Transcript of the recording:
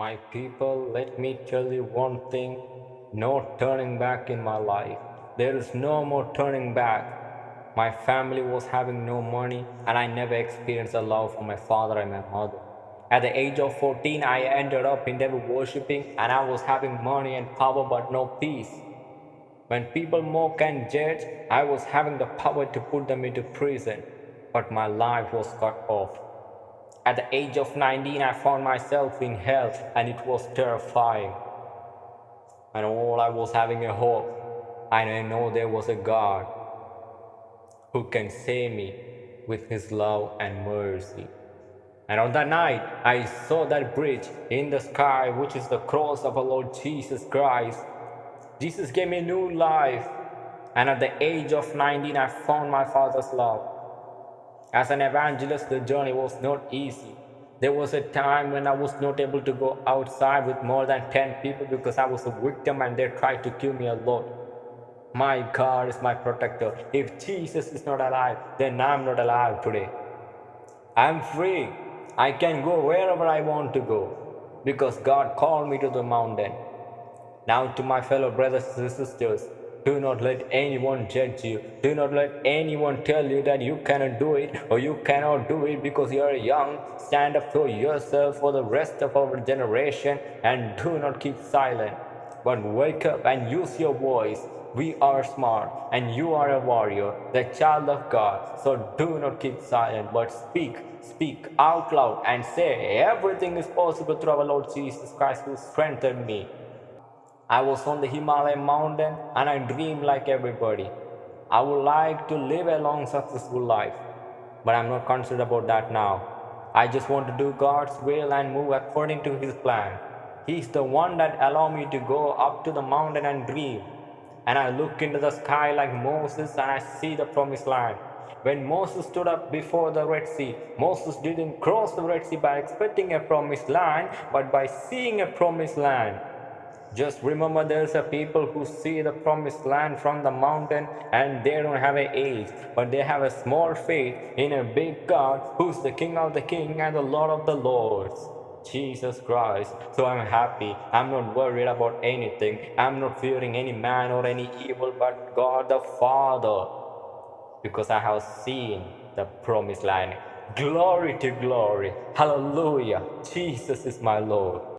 My people, let me tell you one thing no turning back in my life. There is no more turning back. My family was having no money, and I never experienced the love from my father and my mother. At the age of 14, I ended up in devil worshipping, and I was having money and power but no peace. When people mock and judge, I was having the power to put them into prison, but my life was cut off. At the age of 19, I found myself in hell and it was terrifying. And all I was having a hope. And I know there was a God who can save me with his love and mercy. And on that night, I saw that bridge in the sky, which is the cross of our Lord Jesus Christ. Jesus gave me new life. And at the age of 19, I found my Father's love. As an evangelist, the journey was not easy. There was a time when I was not able to go outside with more than 10 people because I was a victim and they tried to kill me a lot. My God is my protector. If Jesus is not alive, then I'm not alive today. I'm free. I can go wherever I want to go because God called me to the mountain. Now, to my fellow brothers and sisters, do not let anyone judge you. Do not let anyone tell you that you cannot do it or you cannot do it because you are young. Stand up for yourself for the rest of our generation and do not keep silent. But wake up and use your voice. We are smart and you are a warrior, the child of God. So do not keep silent but speak. Speak out loud and say everything is possible through our Lord Jesus Christ who strengthened me. I was on the Himalayan mountain and I dreamed like everybody. I would like to live a long successful life, but I'm not concerned about that now. I just want to do God's will and move according to His plan. He's the one that allowed me to go up to the mountain and dream. And I look into the sky like Moses and I see the promised land. When Moses stood up before the Red Sea, Moses didn't cross the Red Sea by expecting a promised land, but by seeing a promised land. Just remember there's a people who see the promised land from the mountain and they don't have an age, but they have a small faith in a big God who's the King of the King and the Lord of the Lords. Jesus Christ. So I'm happy. I'm not worried about anything. I'm not fearing any man or any evil but God the Father. Because I have seen the promised land. Glory to glory. Hallelujah. Jesus is my Lord.